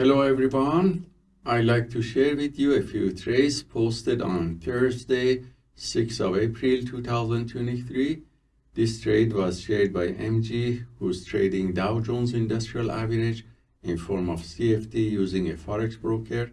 Hello everyone. I'd like to share with you a few trades posted on Thursday, 6th of April 2023. This trade was shared by MG, who's trading Dow Jones Industrial Average in form of CFD using a Forex broker.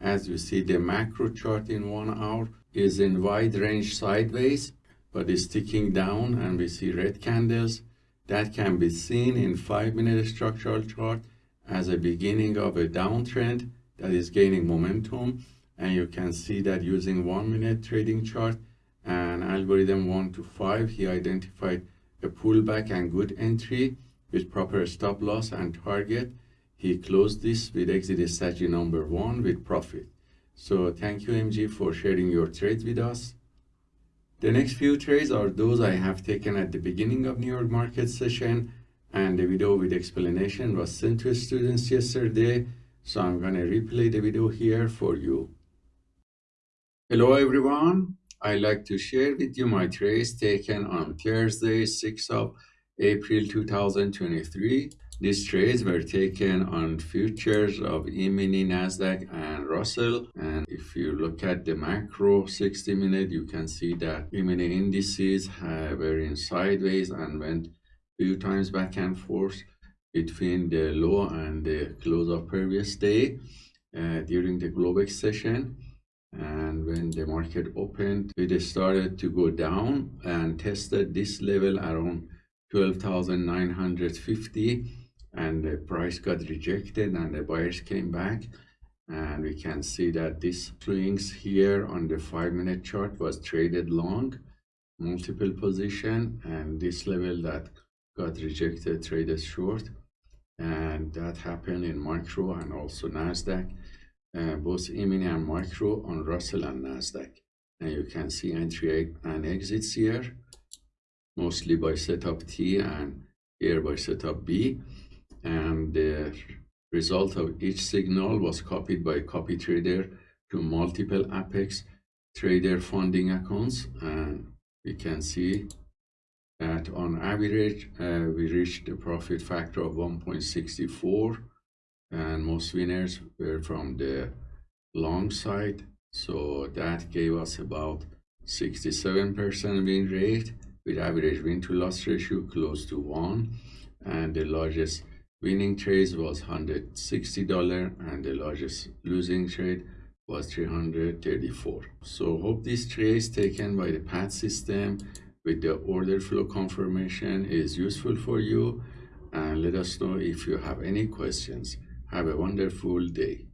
As you see, the macro chart in one hour is in wide range sideways, but is ticking down and we see red candles. That can be seen in five minute structural chart as a beginning of a downtrend that is gaining momentum. And you can see that using one minute trading chart and algorithm one to five, he identified a pullback and good entry with proper stop loss and target. He closed this with exit strategy number one with profit. So thank you MG for sharing your trades with us. The next few trades are those I have taken at the beginning of New York market session and the video with explanation was sent to students yesterday. So I'm gonna replay the video here for you. Hello everyone. I'd like to share with you my trades taken on Thursday, 6th of April 2023. These trades were taken on futures of E-mini, Nasdaq, and Russell. And if you look at the macro 60 minute, you can see that E-mini indices were in sideways and went few times back and forth between the low and the close of previous day uh, during the Globex session. And when the market opened, it started to go down and tested this level around 12,950 and the price got rejected and the buyers came back and we can see that this swings here on the five minute chart was traded long multiple position and this level that got rejected traded short and that happened in micro and also nasdaq. Uh, both e-mini and micro on russell and nasdaq. And you can see entry and exits here mostly by setup t and here by setup b. And the result of each signal was copied by copy trader to multiple apex trader funding accounts. And we can see that on average uh, we reached a profit factor of 1.64 and most winners were from the long side. So that gave us about 67% win rate with average win to loss ratio close to 1 and the largest winning trade was $160 and the largest losing trade was 334 so hope this trade taken by the PAT system with the order flow confirmation is useful for you and let us know if you have any questions. Have a wonderful day.